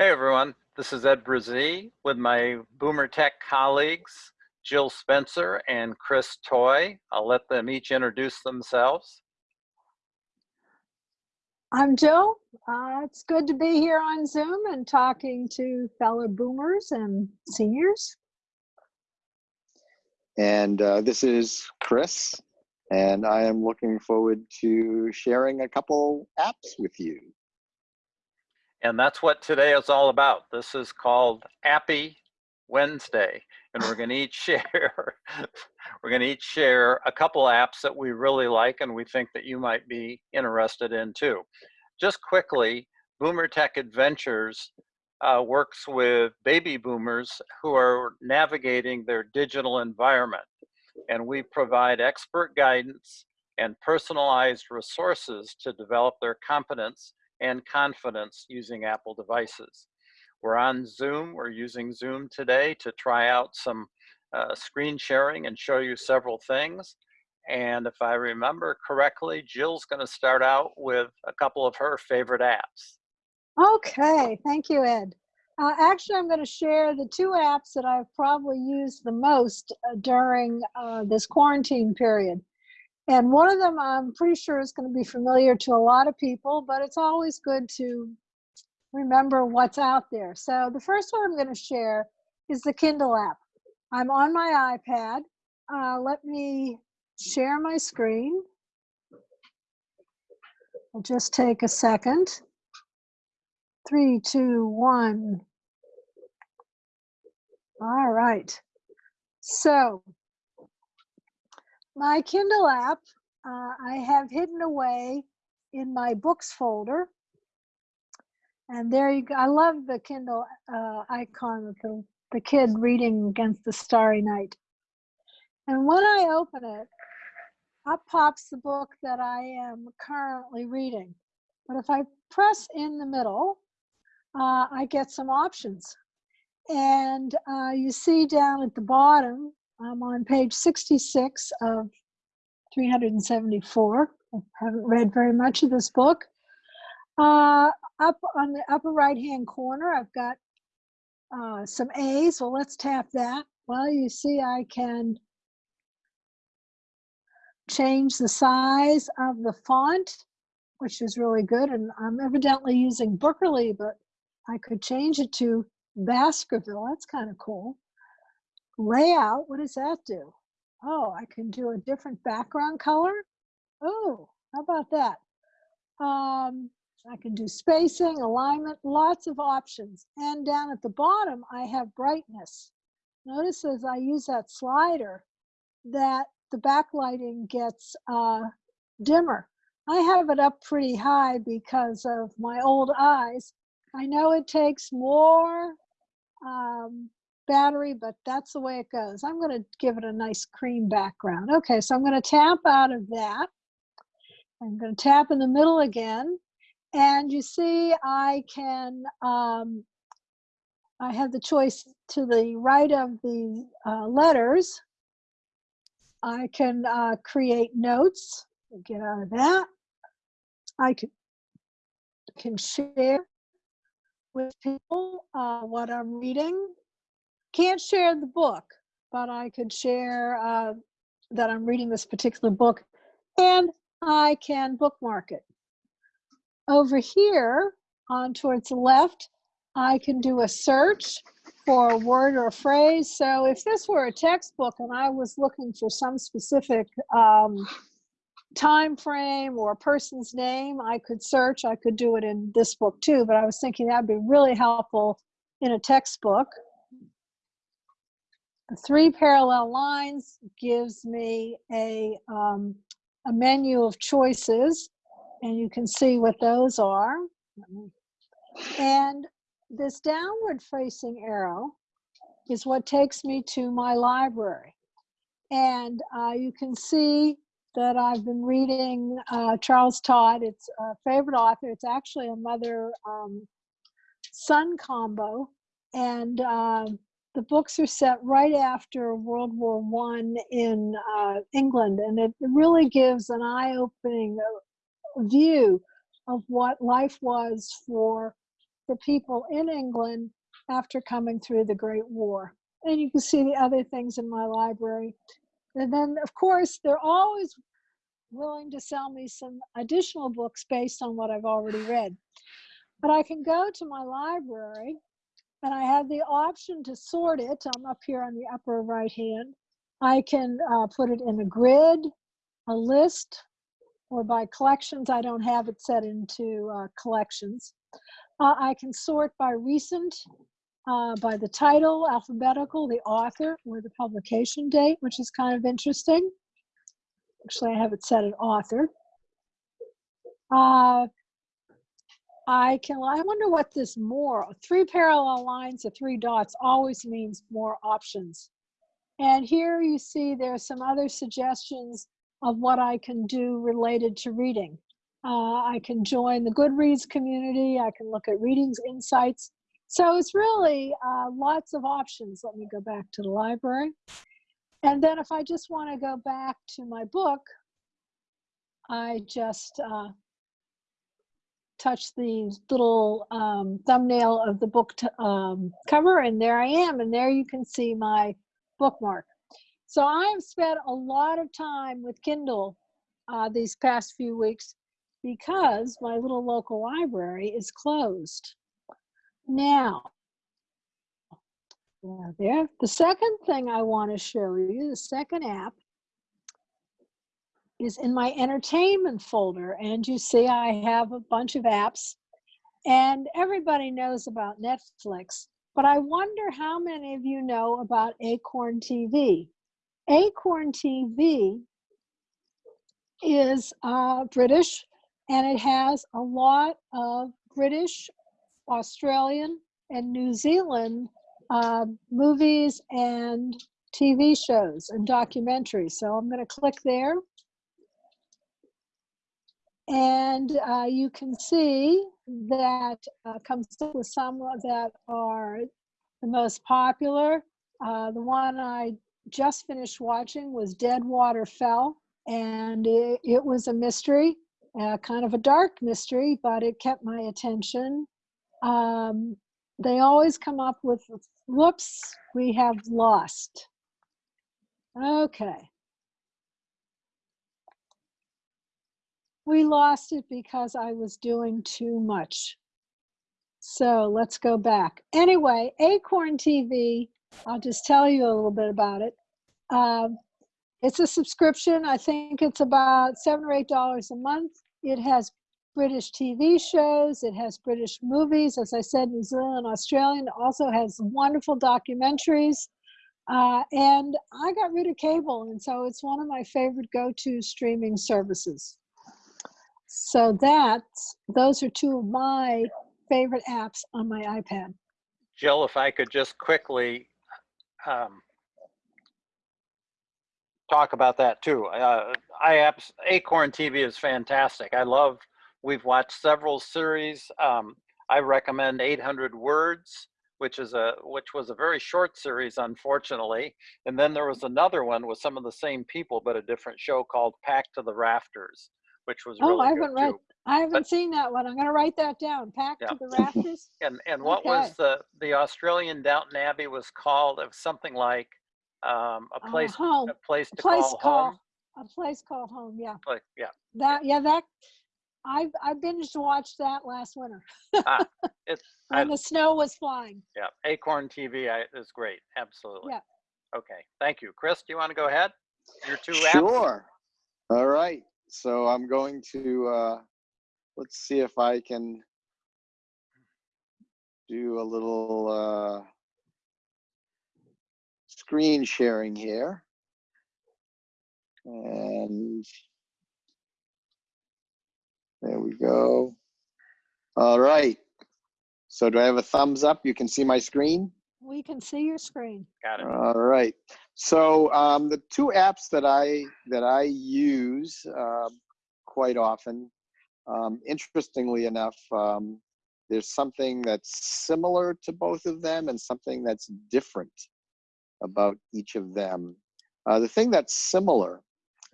Hey everyone, this is Ed Brazee with my Boomer Tech colleagues, Jill Spencer and Chris Toy. I'll let them each introduce themselves. I'm Jill. Uh, it's good to be here on Zoom and talking to fellow boomers and seniors. And uh, this is Chris, and I am looking forward to sharing a couple apps with you. And that's what today is all about. This is called Appy Wednesday, and we're going to each share we're going to each share a couple apps that we really like and we think that you might be interested in too. Just quickly, Boomer Tech Adventures uh, works with baby boomers who are navigating their digital environment, and we provide expert guidance and personalized resources to develop their competence and confidence using Apple devices. We're on Zoom. We're using Zoom today to try out some uh, screen sharing and show you several things. And if I remember correctly, Jill's going to start out with a couple of her favorite apps. Okay, thank you, Ed. Uh, actually, I'm going to share the two apps that I've probably used the most uh, during uh, this quarantine period. And one of them I'm pretty sure is going to be familiar to a lot of people, but it's always good to remember what's out there. So the first one I'm going to share is the Kindle app. I'm on my iPad. Uh, let me share my screen. I'll just take a second. Three, two, one. All right. So my Kindle app, uh, I have hidden away in my books folder. And there you go. I love the Kindle uh, icon with the, the kid reading against the starry night. And when I open it, up pops the book that I am currently reading. But if I press in the middle, uh, I get some options. And uh, you see down at the bottom, I'm on page 66 of 374. I haven't read very much of this book. Uh, up on the upper right hand corner, I've got uh, some A's. Well, let's tap that. Well, you see I can change the size of the font, which is really good. And I'm evidently using Bookerly, but I could change it to Baskerville. That's kind of cool. Layout, what does that do? Oh, I can do a different background color. Oh, how about that? Um, I can do spacing, alignment, lots of options. And down at the bottom, I have brightness. Notice as I use that slider that the backlighting gets uh, dimmer. I have it up pretty high because of my old eyes. I know it takes more um, battery, but that's the way it goes. I'm going to give it a nice cream background. Okay, so I'm going to tap out of that. I'm going to tap in the middle again. And you see I can, um, I have the choice to the right of the uh, letters. I can uh, create notes, get out of that. I can, can share with people uh, what I'm reading. Can't share the book, but I could share uh, that I'm reading this particular book and I can bookmark it. Over here on towards the left, I can do a search for a word or a phrase. So if this were a textbook and I was looking for some specific um, time frame or a person's name, I could search. I could do it in this book too, but I was thinking that'd be really helpful in a textbook. Three parallel lines gives me a, um, a menu of choices, and you can see what those are. And this downward facing arrow is what takes me to my library. And uh, you can see that I've been reading uh, Charles Todd. It's a favorite author. It's actually a mother um, son combo. And uh, the books are set right after World War One in uh, England. And it really gives an eye opening uh, view of what life was for the people in England after coming through the Great War. And you can see the other things in my library. And then, of course, they're always willing to sell me some additional books based on what I've already read. But I can go to my library and I have the option to sort it. I'm up here on the upper right hand. I can uh, put it in a grid, a list, or by collections. I don't have it set into uh, collections. Uh, I can sort by recent, uh, by the title, alphabetical, the author, or the publication date, which is kind of interesting. Actually, I have it set at author. I can, I wonder what this more, three parallel lines of three dots always means more options. And here you see there's some other suggestions of what I can do related to reading. Uh, I can join the Goodreads community. I can look at readings insights. So it's really uh, lots of options. Let me go back to the library. And then if I just want to go back to my book, I just uh, touch the little um, thumbnail of the book um, cover and there I am. And there you can see my bookmark. So I have spent a lot of time with Kindle uh, these past few weeks because my little local library is closed. Now, there. The second thing I want to show you, the second app, is in my entertainment folder. And you see I have a bunch of apps and everybody knows about Netflix, but I wonder how many of you know about Acorn TV. Acorn TV is uh, British and it has a lot of British, Australian, and New Zealand uh, movies and TV shows and documentaries. So I'm going to click there. And uh, you can see that uh, comes up with some that are the most popular. Uh, the one I just finished watching was Deadwater Fell, and it, it was a mystery, uh, kind of a dark mystery, but it kept my attention. Um, they always come up with, whoops, we have lost. Okay. We lost it because I was doing too much. So let's go back. Anyway, Acorn TV, I'll just tell you a little bit about it. Um, it's a subscription. I think it's about seven or eight dollars a month. It has British TV shows. It has British movies. As I said, New Zealand, Australian. Also has wonderful documentaries. Uh, and I got rid of cable, and so it's one of my favorite go-to streaming services. So that's, those are two of my favorite apps on my iPad. Jill, if I could just quickly um, talk about that too. Uh, I apps, Acorn TV is fantastic. I love, we've watched several series. Um, I recommend 800 Words, which is a which was a very short series, unfortunately. And then there was another one with some of the same people, but a different show called Packed to the Rafters which was really Oh, I haven't read, too. I haven't But- seen that one. I'm gonna write that down. Pack Yeah. to the rafters. And and what was the the Australian Downton Abbey was called? It was something like um, a Uh, place Home, a place a to place call called, home. a place called home, yeah. Like yeah, That, yeah, that, I, I binged watched that last winter it's I, when the snow was flying. yeah. Acorn TV I, is great. Absolutely. Yeah. Okay. Thank you, Chris. Do you want to go ahead? You're too. Sure. All right. So I'm going to, uh, let's see if I can do a little uh, screen sharing here. And there we go. All right. So do I have a thumbs up? You can see my screen? We can see your screen. Got it. All right. So um, the two apps that I that I use uh, quite often, um, interestingly enough, um, there's something that's similar to both of them and something that's different about each of them. Uh, the thing that's similar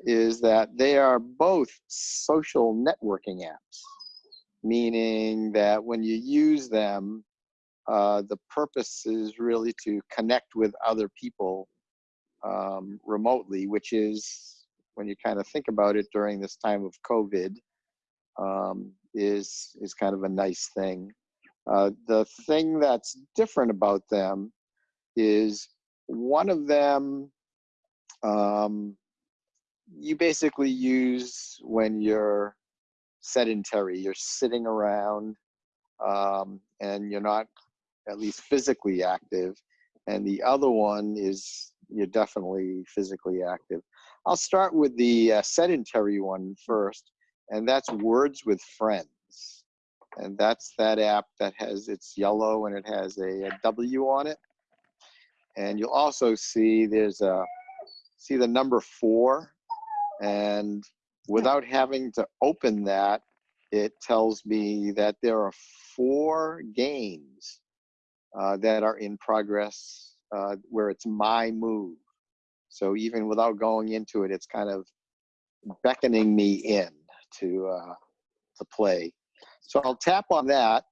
is that they are both social networking apps. meaning that when you use them, uh, the purpose is really to connect with other people um, remotely, which is when you kind of think about it during this time of COVID, um, is is kind of a nice thing. Uh, the thing that's different about them is one of them um, you basically use when you're sedentary, you're sitting around um, and you're not at least physically active. And the other one is you're definitely physically active. I'll start with the uh, sedentary one first, and that's Words with Friends. And that's that app that has, it's yellow and it has a, a W on it. And you'll also see there's a, see the number four and without having to open that, it tells me that there are four games uh, that are in progress uh, where it's my move. So even without going into it, it's kind of beckoning me in to uh, to play. So I'll tap on that,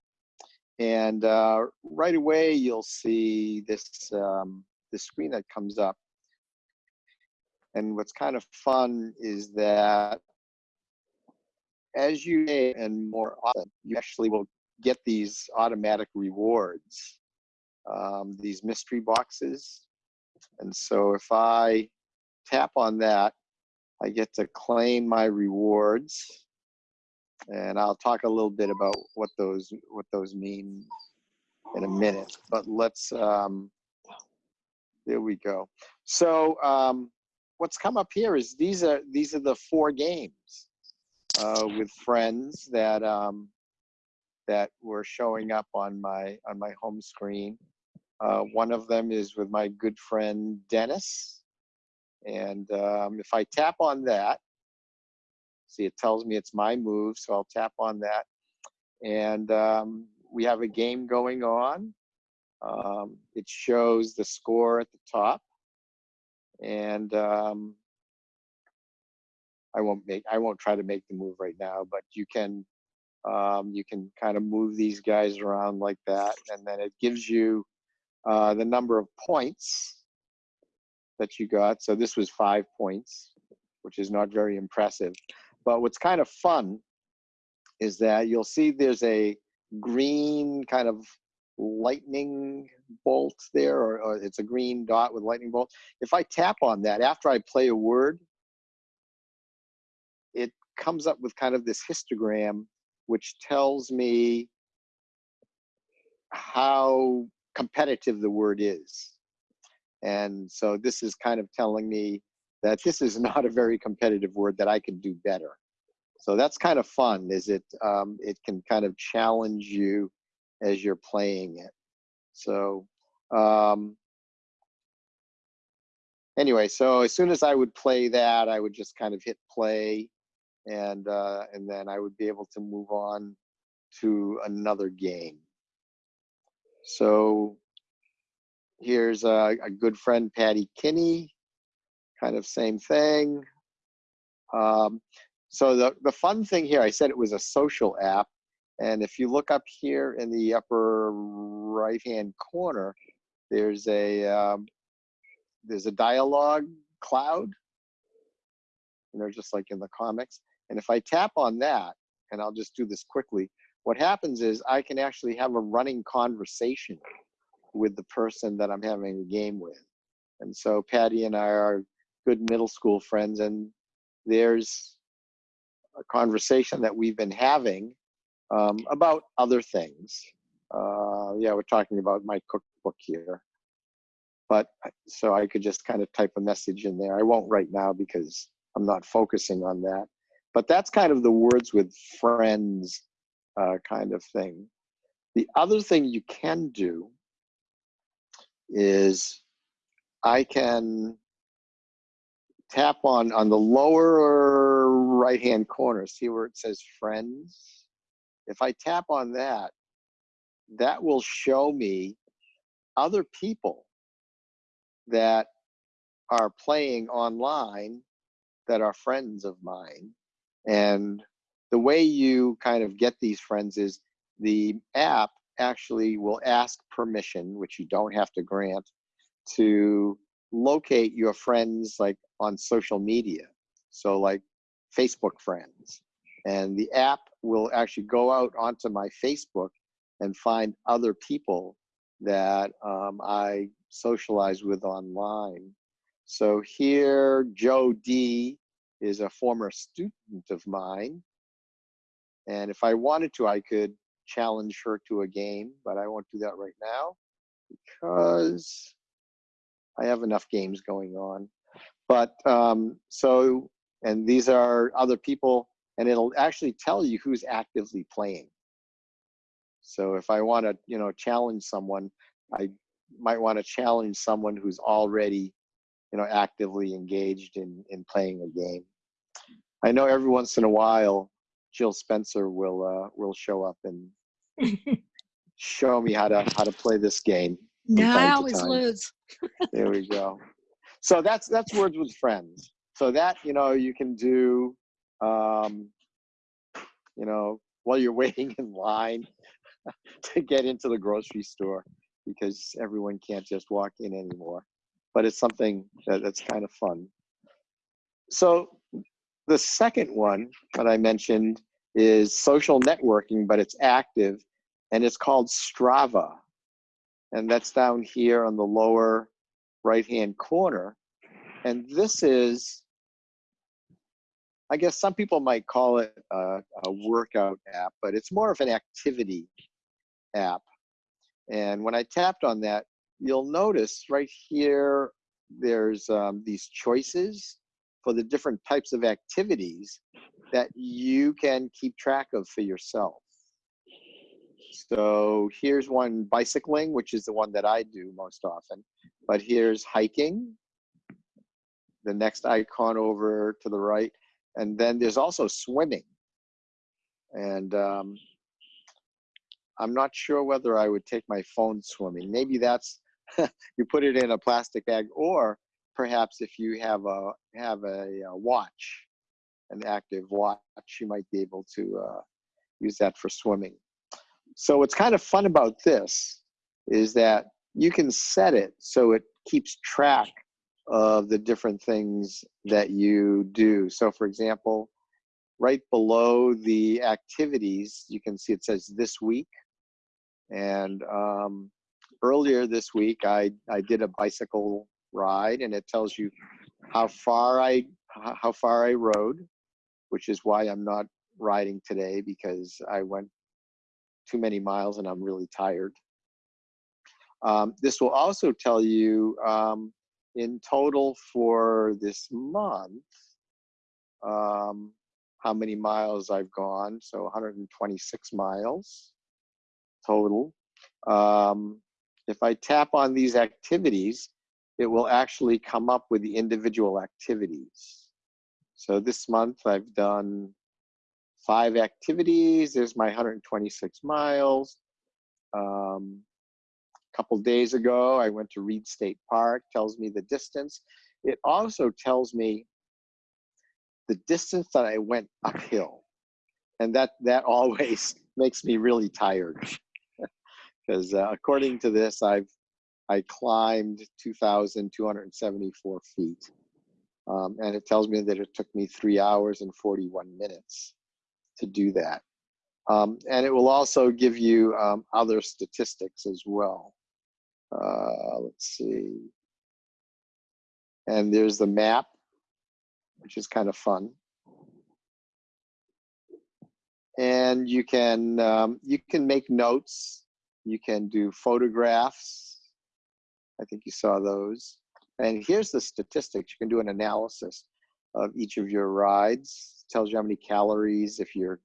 and uh, right away you'll see this um, this screen that comes up. And what's kind of fun is that as you and more often, you actually will get these automatic rewards, um, these mystery boxes. And so if I tap on that, I get to claim my rewards. And I'll talk a little bit about what those what those mean in a minute. But let's um, there we go. So um, what's come up here is these are these are the four games uh, with friends that um, that were showing up on my on my home screen. Uh, one of them is with my good friend Dennis, and um, if I tap on that, see it tells me it's my move, so I'll tap on that, and um, we have a game going on. Um, it shows the score at the top, and um, I won't make I won't try to make the move right now, but you can um, you can kind of move these guys around like that, and then it gives you uh, the number of points that you got. So this was five points, which is not very impressive. But what's kind of fun is that you'll see there's a green kind of lightning bolt there, or, or, it's a green dot with lightning bolt. If I tap on that after I play a word, it comes up with kind of this histogram, which tells me how competitive the word is. And so this is kind of telling me that this is not a very competitive word that I can do better. So that's kind of fun, is it, um, it can kind of challenge you as you're playing it. So um, anyway, so as soon as I would play that, I would just kind of hit play and, uh, and then I would be able to move on to another game. So here's a, a good friend, Patty Kinney, kind of same thing. Um, so the, the fun thing here, I said it was a social app. And if you look up here in the upper right-hand corner, there's a um, there's a dialogue cloud, you know, just like in the comics. And if I tap on that, and I'll just do this quickly, what happens is I can actually have a running conversation with the person that I'm having a game with. And so Patty and I are good middle school friends, and there's a conversation that we've been having um, about other things. Uh, yeah, we're talking about my cookbook here. But so I could just kind of type a message in there. I won't right now because I'm not focusing on that. But that's kind of the words with friends uh, kind of thing. The other thing you can do is I can tap on on the lower right hand corner see where it says friends if I tap on that that will show me other people that are playing online that are friends of mine and the way you kind of get these friends is the app actually will ask permission, which you don't have to grant, to locate your friends like on social media. So like Facebook friends. And the app will actually go out onto my Facebook and find other people that um, I socialize with online. So here, Joe D is a former student of mine. And if I wanted to, I could challenge her to a game, but I won't do that right now because I have enough games going on. But um, so, and these are other people, and it'll actually tell you who's actively playing. So if I want to, you know, challenge someone, I might want to challenge someone who's already, you know, actively engaged in in playing a game. I know every once in a while, Jill Spencer will uh, will show up and show me how to how to play this game. No, I always lose. There we go. So that's that's words with friends. So that you know you can do, um, you know, while you're waiting in line to get into the grocery store because everyone can't just walk in anymore. But it's something that, that's kind of fun. So the second one that I mentioned is social networking, but it's active and it's called Strava. And that's down here on the lower right-hand corner. And this is, I guess some people might call it a, a workout app, but it's more of an activity app. And when I tapped on that, you'll notice right here, there's um, these choices for the different types of activities that you can keep track of for yourself. So here's one bicycling, which is the one that I do most often. But here's hiking, the next icon over to the right. And then there's also swimming. And um, I'm not sure whether I would take my phone swimming. Maybe that's, you put it in a plastic bag, or perhaps if you have a, have a, a watch, an active watch, you might be able to uh, use that for swimming. So what's kind of fun about this is that you can set it so it keeps track of the different things that you do. So for example, right below the activities, you can see it says this week. And um, earlier this week, I, I did a bicycle ride and it tells you how far I, how far I rode, which is why I'm not riding today because I went too many miles and I'm really tired. Um, this will also tell you um, in total for this month um, how many miles I've gone. So 126 miles total. Um, if I tap on these activities, it will actually come up with the individual activities. So this month I've done five activities. There's my 126 miles. Um, a couple days ago, I went to Reid State Park, tells me the distance. It also tells me the distance that I went uphill. And that, that always makes me really tired. Because uh, according to this, I've I climbed 2,274 feet. Um, and it tells me that it took me three hours and 41 minutes to do that. Um, and it will also give you um, other statistics as well. Uh, let's see. And there's the map, which is kind of fun. And you can um, you can make notes. You can do photographs. I think you saw those. And here's the statistics. You can do an analysis of each of your rides. tells you how many calories if you're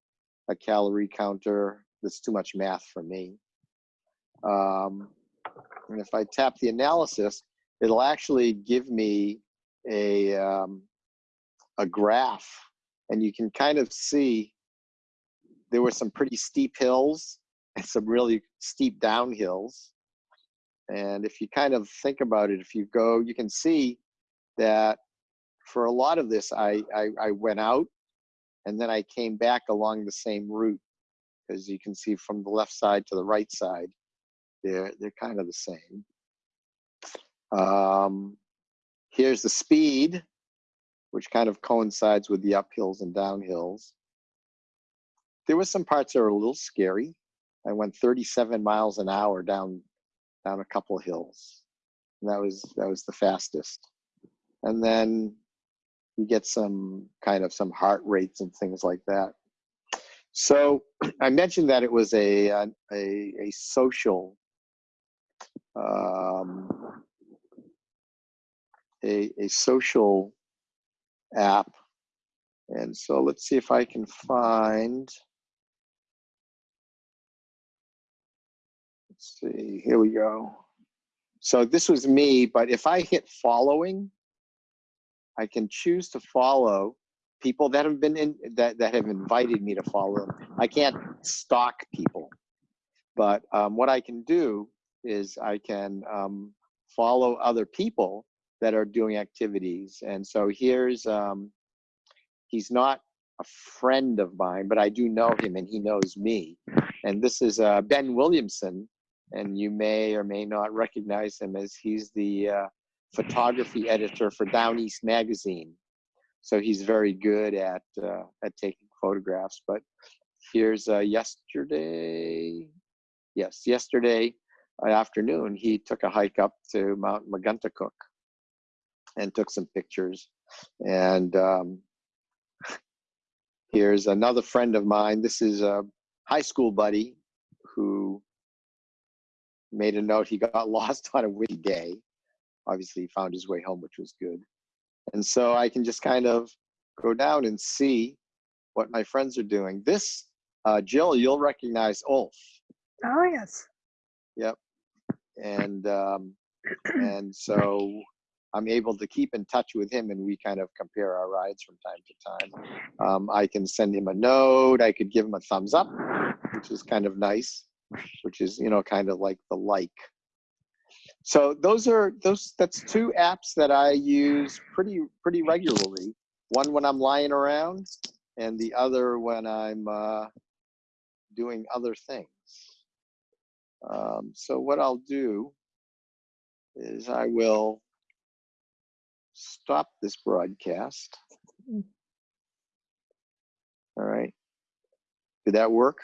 a calorie counter. That's too much math for me. Um, and if I tap the analysis, it'll actually give me a, um, a graph. And you can kind of see there were some pretty steep hills and some really steep downhills. And if you kind of think about it, if you go, you can see that for a lot of this, I, I, I went out and then I came back along the same route. As you can see from the left side to the right side, they're, they're kind of the same. Um, here's the speed, which kind of coincides with the uphills and downhills. There were some parts that were a little scary. I went 37 miles an hour down down a couple hills. And that was that was the fastest. And then you get some kind of some heart rates and things like that. So I mentioned that it was a a, a, social um, a, a social app. And so let's see if I can find Let's see, here we go. So this was me, but if I hit following, I can choose to follow people that have been in that, that have invited me to follow them. I can't stalk people, but um, what I can do is I can um, follow other people that are doing activities. And so here's, um, he's not a friend of mine, but I do know him and he knows me. And this is uh, Ben Williamson, and you may or may not recognize him as he's the uh, photography editor for Down East magazine. So he's very good at uh, at taking photographs. But here's uh, yesterday, yes, yesterday afternoon he took a hike up to Mount Megunticook and took some pictures. And um, here's another friend of mine. This is a high school buddy who made a note he got lost on a windy day. Obviously, he found his way home, which was good. And so I can just kind of go down and see what my friends are doing. This, uh, Jill, you'll recognize Ulf. Oh, yes. Yep. And um, and so I'm able to keep in touch with him, and we kind of compare our rides from time to time. Um, I can send him a note. I could give him a thumbs up, which is kind of nice which is you know kind of like the like. So those are those that's two apps that i use pretty pretty regularly. One when i'm lying around and the other when i'm uh, doing other things. Um, so what i'll do is i will stop this broadcast. All right. Did that work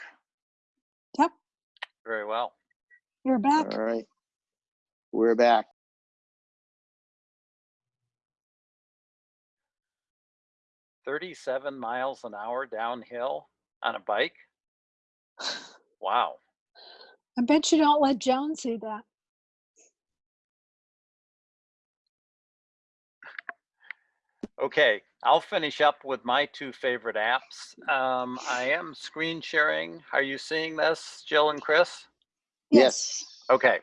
Very well. You're back. All right. We're back. Thirty-seven miles an hour downhill on a bike? Wow. I bet you don't let Joan see that. Okay, I'll finish up with my two favorite apps. Um, I am screen sharing. Are you seeing this, Jill and Chris? Yes. Okay,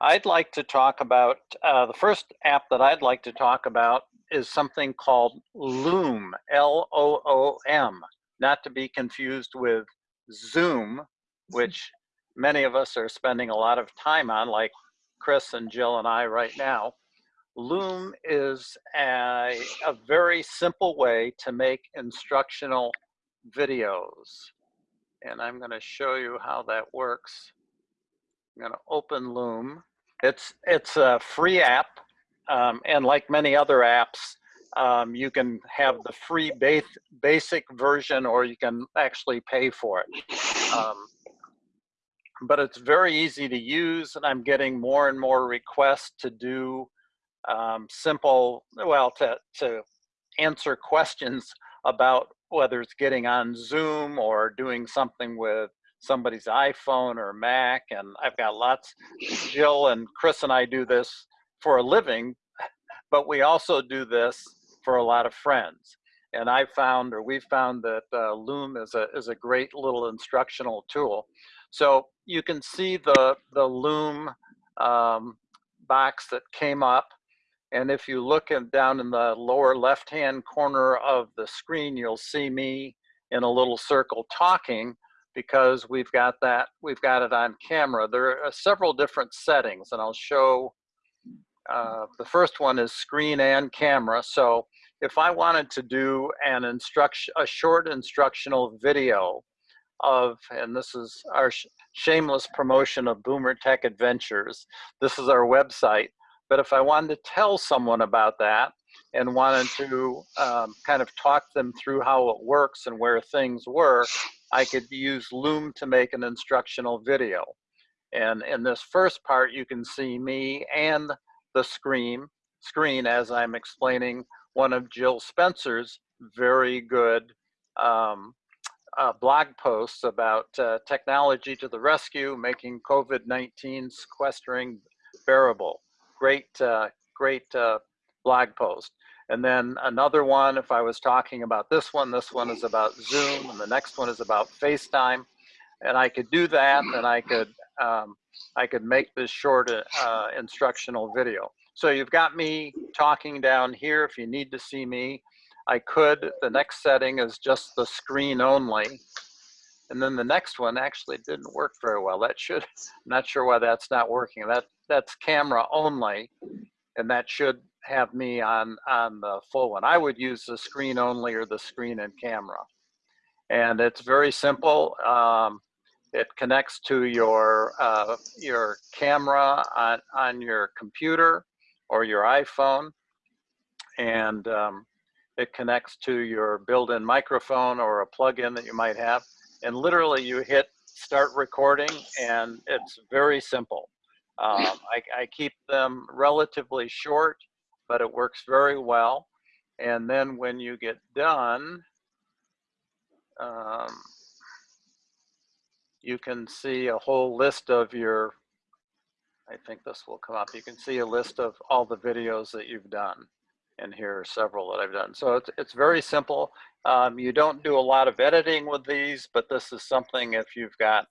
I'd like to talk about, uh, the first app that I'd like to talk about is something called Loom, L-O-O-M, not to be confused with Zoom, which many of us are spending a lot of time on, like Chris and Jill and I right now. Loom is a, a very simple way to make instructional videos. And I'm going to show you how that works. I'm going to open Loom. It's, it's a free app. Um, and like many other apps, um, you can have the free base, basic version or you can actually pay for it. Um, but it's very easy to use and I'm getting more and more requests to do um, simple, well, to, to answer questions about whether it's getting on Zoom or doing something with somebody's iPhone or Mac. And I've got lots, Jill and Chris and I do this for a living, but we also do this for a lot of friends. And I found, or we've found that uh, Loom is a, is a great little instructional tool. So you can see the, the Loom um, box that came up and if you look down in the lower left-hand corner of the screen, you'll see me in a little circle talking because we've got that, we've got it on camera. There are several different settings and I'll show, uh, the first one is screen and camera. So if I wanted to do an instruction, a short instructional video of, and this is our sh- shameless promotion of Boomer Tech Adventures. This is our website. But if I wanted to tell someone about that and wanted to um, kind of talk them through how it works and where things were, I could use Loom to make an instructional video. And in this first part, you can see me and the screen, screen as I'm explaining one of Jill Spencer's very good um, uh, blog posts about uh, technology to the rescue, making COVID-19 sequestering bearable. Great, uh, great uh, blog post. And then another one, if I was talking about this one, this one is about Zoom, and the next one is about FaceTime. And I could do that, and I could um, I could make this short uh, instructional video. So you've got me talking down here. If you need to see me, I could. The next setting is just the screen only. And then the next one actually didn't work very well. That should, I'm not sure why that's not working. That That's camera only, and that should have me on, on the full one. I would use the screen only or the screen and camera. And it's very simple. Um, it connects to your, uh, your camera on, on your computer or your iPhone. And um, it connects to your built-in microphone or a plug-in that you might have. And literally you hit start recording and it's very simple. Um, I, I keep them relatively short, but it works very well. And then when you get done, um, you can see a whole list of your, I think this will come up. You can see a list of all the videos that you've done. And here are several that I've done. So it's, it's very simple. Um, you don't do a lot of editing with these, but this is something if you've got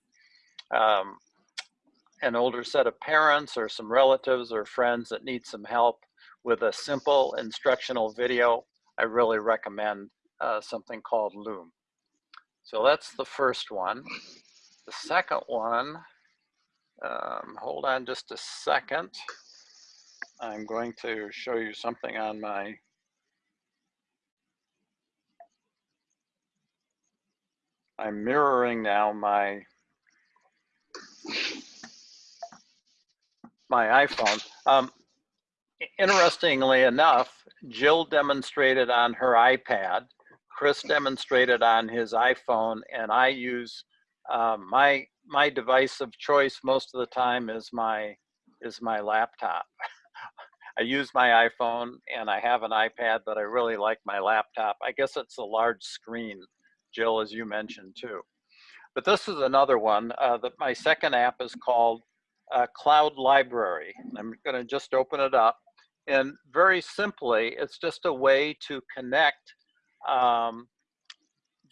um, an older set of parents or some relatives or friends that need some help with a simple instructional video, I really recommend uh, something called Loom. So that's the first one. The second one, um, hold on just a second. I'm going to show you something on my I'm mirroring now my my iPhone. Um, interestingly enough, Jill demonstrated on her iPad, Chris demonstrated on his iPhone, and I use um, my my device of choice most of the time is my is my laptop. I use my iPhone and I have an iPad, but I really like my laptop. I guess it's a large screen, Jill, as you mentioned too. But this is another one. Uh, that my second app is called uh, Cloud Library. I'm going to just open it up. And very simply, it's just a way to connect um,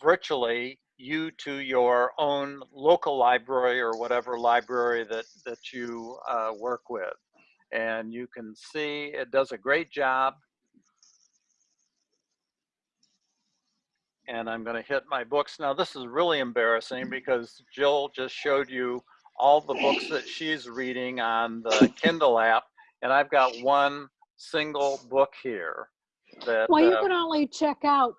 virtually you to your own local library or whatever library that, that you uh, work with. And you can see it does a great job. And I'm gonna hit my books. Now this is really embarrassing because Jill just showed you all the books that she's reading on the Kindle app. And I've got one single book here that- Well, you uh, can only check out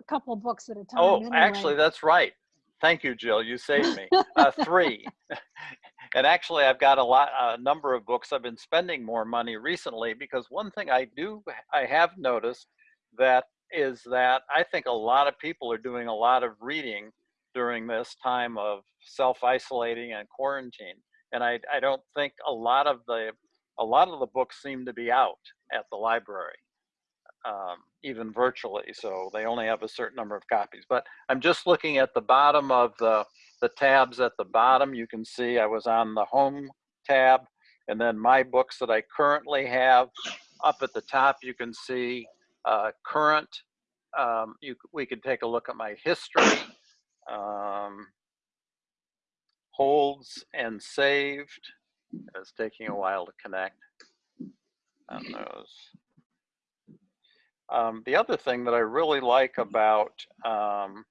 a couple books at a time. Oh, anyway. actually, that's right. Thank you, Jill. You saved me. Uh, three. and actually, I've got a lot, a number of books. I've been spending more money recently because one thing I do, I have noticed that is that I think a lot of people are doing a lot of reading during this time of self-isolating and quarantine. And I, I don't think a lot of the, a lot of the books seem to be out at the library um, even virtually. So they only have a certain number of copies. But I'm just looking at the bottom of the, the tabs at the bottom. You can see I was on the home tab and then my books that I currently have up at the top, you can see uh, current. Um, you, we could take a look at my history, um, holds and saved. It's taking a while to connect on those. Um, the other thing that I really like about um,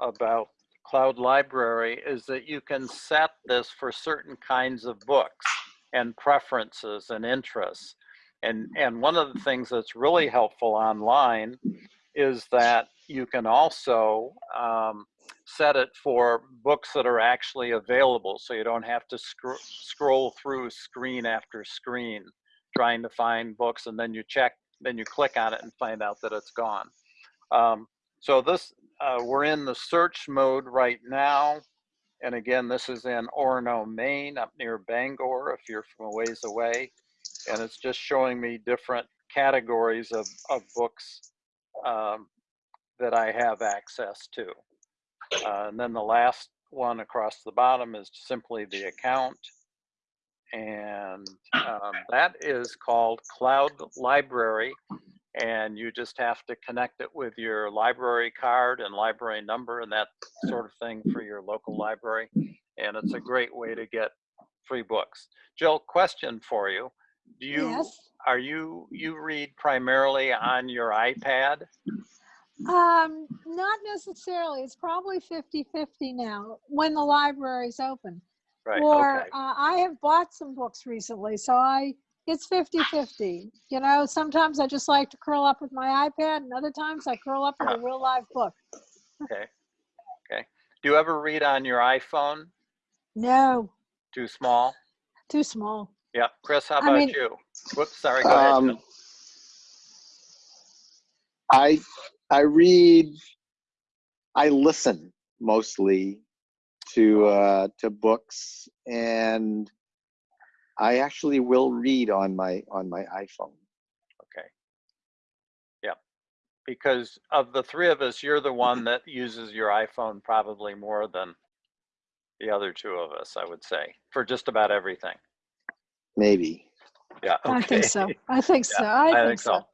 about Cloud Library is that you can set this for certain kinds of books. And preferences and interests. And, and one of the things that's really helpful online is that you can also um, set it for books that are actually available so you don't have to scr- scroll through screen after screen trying to find books and then you check then you click on it and find out that it's gone um, so this uh, we're in the search mode right now and again this is in orono maine up near bangor if you're from a ways away and it's just showing me different categories of, of books um, that i have access to uh, and then the last one across the bottom is simply the account. And um, that is called Cloud Library. And you just have to connect it with your library card and library number and that sort of thing for your local library. And it's a great way to get free books. Jill, question for you. Do you, Yes. are you, you read primarily on your iPad? Um, not necessarily. It's probably 50 50 now when the library's open. Right, or okay. uh, I have bought some books recently, so I it's 50 50. You know, sometimes I just like to curl up with my iPad, and other times I curl up with a Uh-huh. real live book. Okay. Okay. Do you ever read on your iPhone? No, Too small? too small. Yeah. Chris, how I about mean- you? Whoops, sorry, go ahead. Um, Jill. I I read. I listen mostly to uh, to books, and I actually will read on my on my iPhone. Okay. Yeah. Because of the three of us, you're the one that uses your iPhone probably more than the other two of us, I would say, for just about everything. Maybe. Yeah. I think so. I think so. I, I think, think so.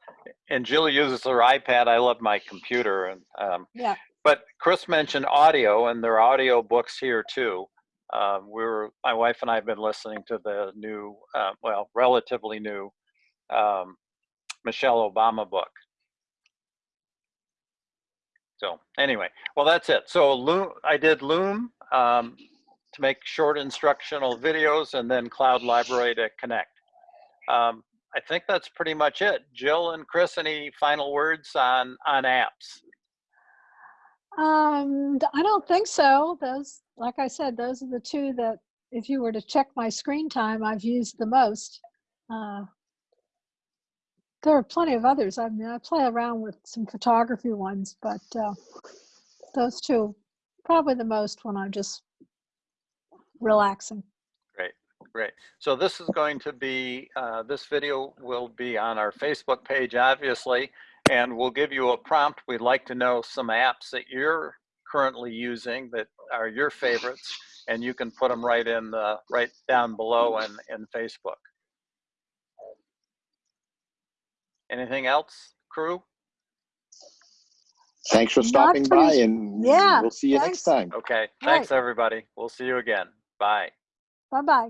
And Jill uses her iPad. I love my computer. And um, Yeah. But Chris mentioned audio, and there are audio books here too. Um, we were, my wife and I have been listening to the new, uh, well, relatively new um, Michelle Obama book. So anyway, well, that's it. So Loom, I did Loom um, to make short instructional videos, and then Cloud Library to connect. Um, I think that's pretty much it. Jill and Chris, any final words on on apps? Um, I don't think so. Those, like I said, those are the two that, if you were to check my screen time, I've used the most. Uh, there are plenty of others. I mean, I play around with some photography ones, but uh, those two, probably the most when I'm just relaxing. Great, great. So this is going to be, uh, this video will be on our Facebook page, obviously, and we'll give you a prompt. We'd like to know some apps that you're currently using that are your favorites, and you can put them right in the, right down below in, in Facebook. Anything else, crew? Thanks for Not stopping by, and Yeah, we'll see you next time. Okay, Right. thanks, everybody. We'll see you again. Bye. Bye bye.